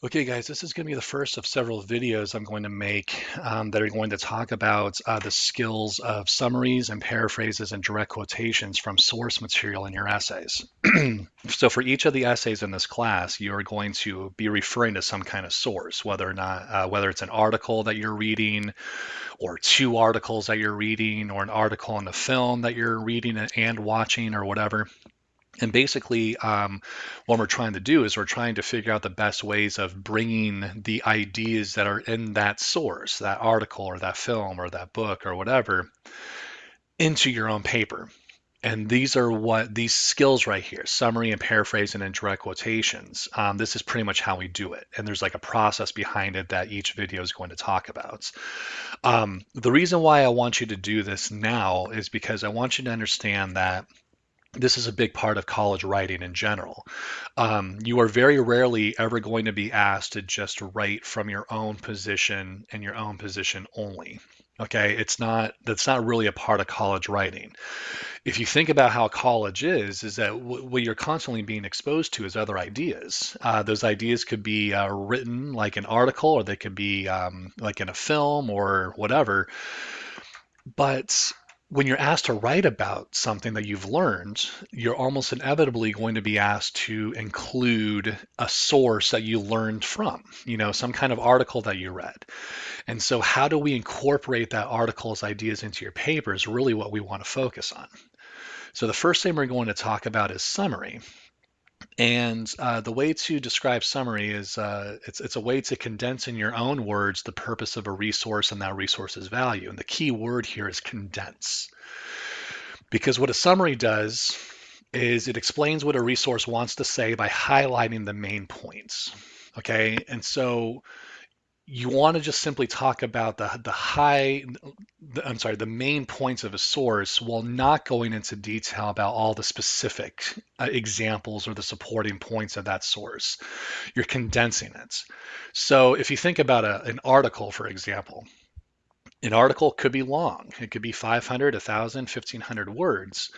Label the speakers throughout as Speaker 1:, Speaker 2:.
Speaker 1: Okay, guys, this is going to be the first of several videos I'm going to make um, that are going to talk about uh, the skills of summaries and paraphrases and direct quotations from source material in your essays. so for each of the essays in this class, you're going to be referring to some kind of source, whether or not, uh, whether it's an article that you're reading or two articles that you're reading or an article in a film that you're reading and watching or whatever. And basically, um, what we're trying to do is we're trying to figure out the best ways of bringing the ideas that are in that source, that article or that film or that book or whatever, into your own paper. And these are what these skills right here summary and paraphrasing and direct quotations. Um, this is pretty much how we do it. And there's like a process behind it that each video is going to talk about. Um, the reason why I want you to do this now is because I want you to understand that this is a big part of college writing in general. Um, you are very rarely ever going to be asked to just write from your own position and your own position only. Okay, it's not that's not really a part of college writing. If you think about how college is, is that what you're constantly being exposed to is other ideas. Uh, those ideas could be uh, written like an article, or they could be um, like in a film or whatever. But when you're asked to write about something that you've learned, you're almost inevitably going to be asked to include a source that you learned from, you know, some kind of article that you read. And so, how do we incorporate that article's ideas into your paper is really what we want to focus on. So, the first thing we're going to talk about is summary. And uh, the way to describe summary is uh, it's, it's a way to condense in your own words the purpose of a resource and that resource's value. And the key word here is condense. Because what a summary does is it explains what a resource wants to say by highlighting the main points. Okay, and so you want to just simply talk about the the high the, I'm sorry the main points of a source while not going into detail about all the specific uh, examples or the supporting points of that source. You're condensing it. So if you think about a, an article for example an article could be long. It could be 500 1000 1500 words.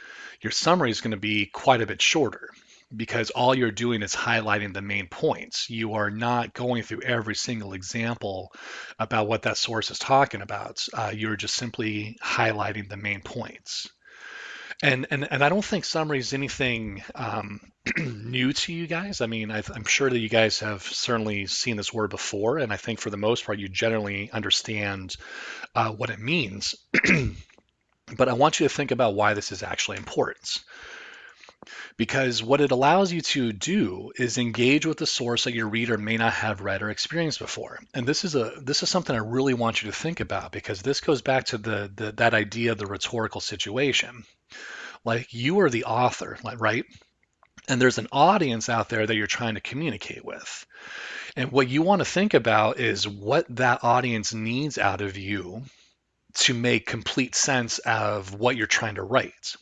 Speaker 1: Your summary is going to be quite a bit shorter because all you're doing is highlighting the main points. You are not going through every single example about what that source is talking about. Uh, you're just simply highlighting the main points. And, and, and I don't think summary is anything um, new to you guys. I mean, i am sure that you guys have certainly seen this word before, and I think for the most part, you generally understand uh, what it means. but I want you to think about why this is actually important because what it allows you to do is engage with the source that your reader may not have read or experienced before. And this is a this is something I really want you to think about because this goes back to the, the that idea of the rhetorical situation. Like you are the author, right? And there's an audience out there that you're trying to communicate with. And what you want to think about is what that audience needs out of you to make complete sense of what you're trying to write.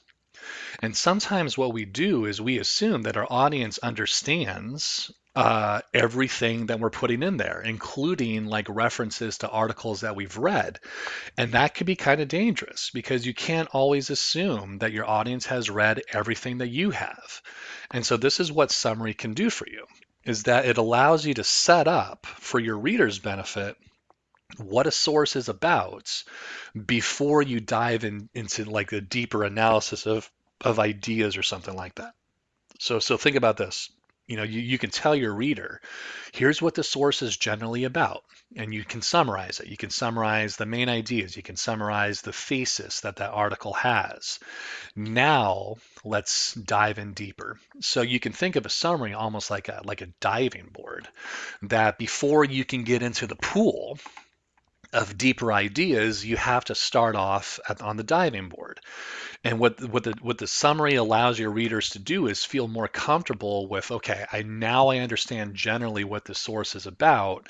Speaker 1: And sometimes what we do is we assume that our audience understands uh, everything that we're putting in there, including like references to articles that we've read. And that could be kind of dangerous because you can't always assume that your audience has read everything that you have. And so this is what summary can do for you is that it allows you to set up for your reader's benefit what a source is about before you dive in, into like a deeper analysis of of ideas or something like that. So so think about this. You know, you, you can tell your reader, here's what the source is generally about, and you can summarize it. You can summarize the main ideas. You can summarize the thesis that that article has. Now let's dive in deeper. So you can think of a summary almost like a like a diving board, that before you can get into the pool, of deeper ideas, you have to start off at, on the diving board. And what what the what the summary allows your readers to do is feel more comfortable with, okay, I now I understand generally what the source is about,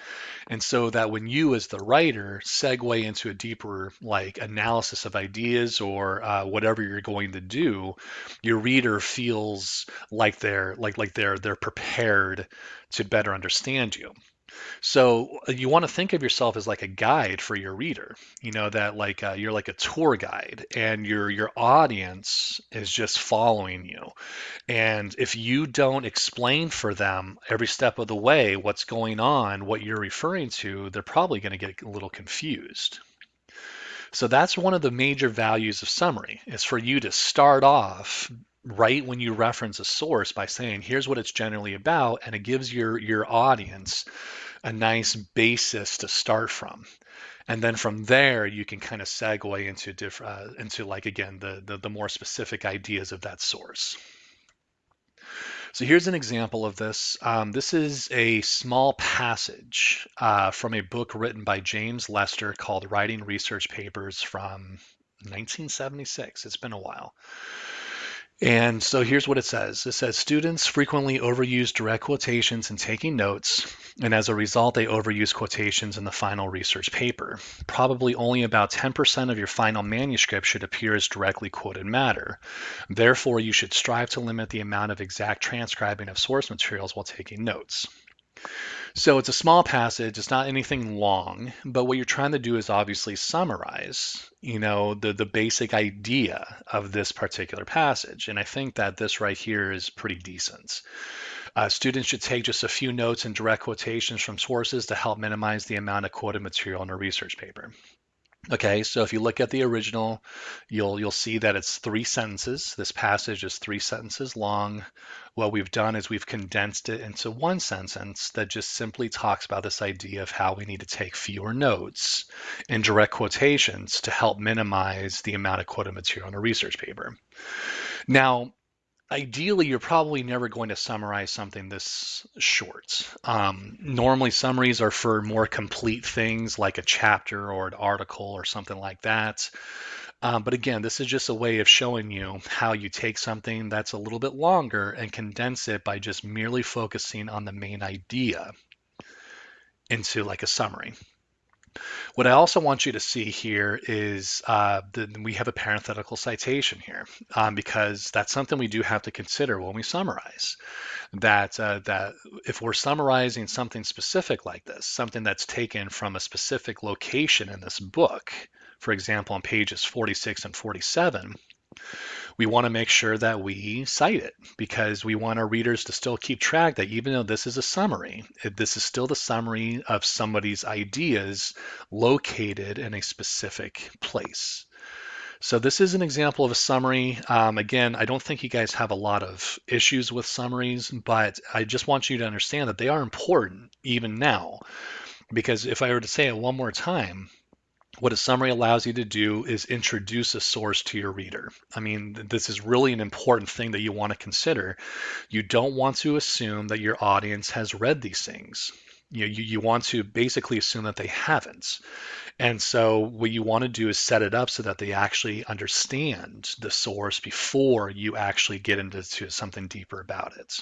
Speaker 1: and so that when you as the writer segue into a deeper like analysis of ideas or uh, whatever you're going to do, your reader feels like they're like like they're they're prepared to better understand you. So uh, you want to think of yourself as like a guide for your reader. You know that like uh, you're like a tour guide, and your your audience is just following you. And if you don't explain for them every step of the way what's going on, what you're referring to, they're probably going to get a little confused. So that's one of the major values of summary is for you to start off right when you reference a source by saying, here's what it's generally about, and it gives your your audience a nice basis to start from. And then from there, you can kind of segue into different, uh, into like again the, the the more specific ideas of that source. So here's an example of this. Um, this is a small passage uh, from a book written by James Lester called Writing Research Papers from 1976. It's been a while. And so here's what it says. It says students frequently overuse direct quotations in taking notes, and as a result, they overuse quotations in the final research paper. Probably only about 10% of your final manuscript should appear as directly quoted matter. Therefore, you should strive to limit the amount of exact transcribing of source materials while taking notes. So it's a small passage, it's not anything long, but what you're trying to do is obviously summarize, you know, the, the basic idea of this particular passage. And I think that this right here is pretty decent. Uh, students should take just a few notes and direct quotations from sources to help minimize the amount of quoted material in a research paper. Okay, so if you look at the original, you'll you'll see that it's three sentences. This passage is three sentences long. What we've done is we've condensed it into one sentence that just simply talks about this idea of how we need to take fewer notes and direct quotations to help minimize the amount of quoted material in a research paper. Now, ideally, you're probably never going to summarize something this short. Um, normally, summaries are for more complete things like a chapter or an article or something like that. Um, but again, this is just a way of showing you how you take something that's a little bit longer and condense it by just merely focusing on the main idea into like a summary. What I also want you to see here is uh, that we have a parenthetical citation here um, because that's something we do have to consider when we summarize. That uh, that if we're summarizing something specific like this, something that's taken from a specific location in this book, for example, on pages 46 and 47, we want to make sure that we cite it because we want our readers to still keep track that even though this is a summary, this is still the summary of somebody's ideas located in a specific place. So this is an example of a summary. Um, again, I don't think you guys have a lot of issues with summaries, but I just want you to understand that they are important even now. Because if I were to say it one more time, what a summary allows you to do is introduce a source to your reader. I mean, this is really an important thing that you want to consider. You don't want to assume that your audience has read these things. You, know, you, you want to basically assume that they haven't. And so what you want to do is set it up so that they actually understand the source before you actually get into something deeper about it.